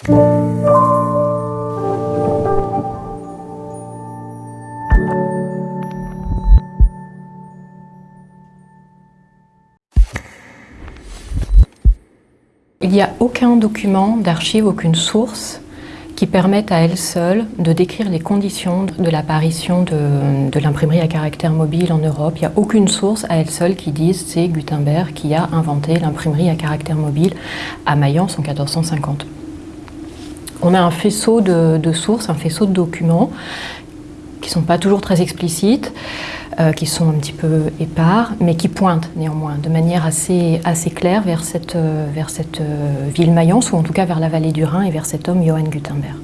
Il n'y a aucun document d'archive, aucune source qui permette à elle seule de décrire les conditions de l'apparition de, l'imprimerie à caractère mobile en Europe. Il n'y a aucune source à elle seule qui dise c'est Gutenberg qui a inventé l'imprimerie à caractère mobile à Mayence en 1450. On a un faisceau de, sources, un faisceau de documents qui ne sont pas toujours très explicites, euh, qui sont un petit peu épars, mais qui pointent néanmoins de manière assez, assez claire vers cette, euh, vers cette euh, ville Mayence, ou en tout cas vers la vallée du Rhin et vers cet homme Johann Gutenberg.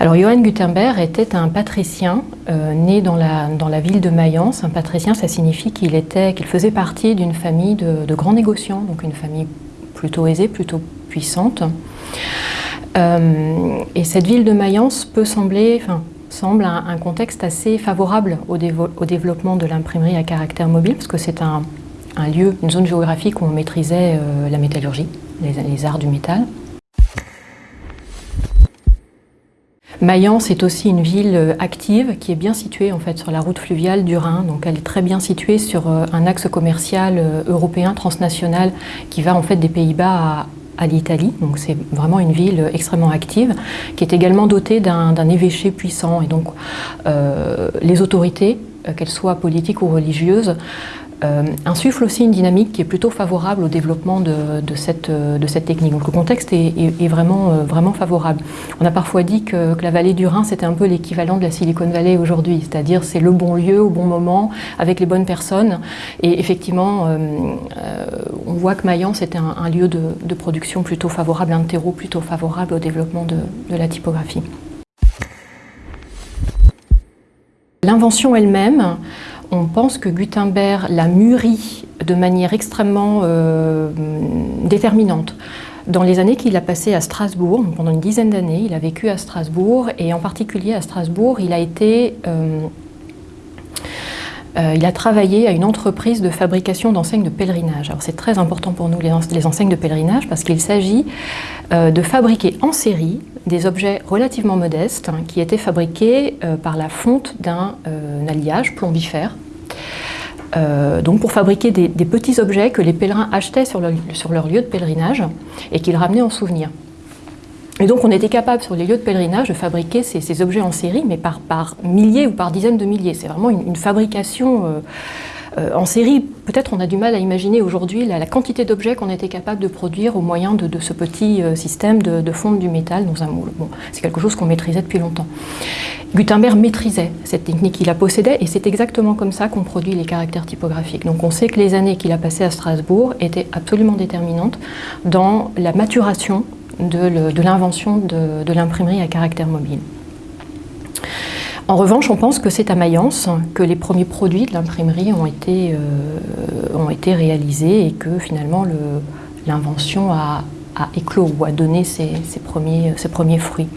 Alors Johann Gutenberg était un patricien né dans la, dans la ville de Mayence. Un patricien, ça signifie qu'il qu'il faisait partie d'une famille de, de, grands négociants, donc une famille plutôt aisée, plutôt puissante. Et cette ville de Mayence peut sembler, enfin, semble un, contexte assez favorable au, développement de l'imprimerie à caractère mobile, parce que c'est un, lieu, une zone géographique où on maîtrisait euh, la métallurgie, les, arts du métal. Mayence est aussi une ville euh, active qui est bien située en fait sur la route fluviale du Rhin. Donc elle est très bien située sur euh, un axe commercial européen transnational qui va en fait des Pays-Bas à, à l'Italie. Donc c'est vraiment une ville extrêmement active, qui est également dotée d'un évêché puissant. Et donc euh, les autorités, euh, qu'elles soient politiques ou religieuses, euh, insuffle aussi une dynamique qui est plutôt favorable au développement de, cette, technique. Donc le contexte est, vraiment, euh, vraiment favorable. On a parfois dit que, la vallée du Rhin, c'était un peu l'équivalent de la Silicon Valley aujourd'hui, c'est-à-dire c'est le bon lieu au bon moment, avec les bonnes personnes. Et effectivement, on voit que Mayence était un, lieu de, production plutôt favorable, un terreau plutôt favorable au développement de, la typographie. L'invention elle-même, on pense que Gutenberg l'a mûri de manière extrêmement euh, déterminante. Dans les années qu'il a passées à Strasbourg, pendant une dizaine d'années, il a vécu à Strasbourg et en particulier à Strasbourg, il a été... Euh, euh, il a travaillé à une entreprise de fabrication d'enseignes de pèlerinage. Alors c'est très important pour nous les, enseignes de pèlerinage parce qu'il s'agit de fabriquer en série des objets relativement modestes hein, qui étaient fabriqués par la fonte d'un alliage plombifère euh, donc pour fabriquer des, petits objets que les pèlerins achetaient sur, leur lieu de pèlerinage et qu'ils ramenaient en souvenir. Et donc on était capable sur les lieux de pèlerinage de fabriquer ces, objets en série, mais par, milliers ou par dizaines de milliers. C'est vraiment une, fabrication euh, euh, en série, peut-être on a du mal à imaginer aujourd'hui la, quantité d'objets qu'on était capable de produire au moyen de, ce petit euh, système de, fonte du métal dans un moule. Bon, c'est quelque chose qu'on maîtrisait depuis longtemps. Gutenberg maîtrisait cette technique, il la possédait et c'est exactement comme ça qu'on produit les caractères typographiques. Donc on sait que les années qu'il a passées à Strasbourg étaient absolument déterminantes dans la maturation de l'invention de l'imprimerie à caractère mobile. En revanche, on pense que c'est à Mayence que les premiers produits de l'imprimerie ont, été, euh, ont été réalisés et que finalement l'invention a, éclos ou a donné ses, premiers, ses premiers fruits.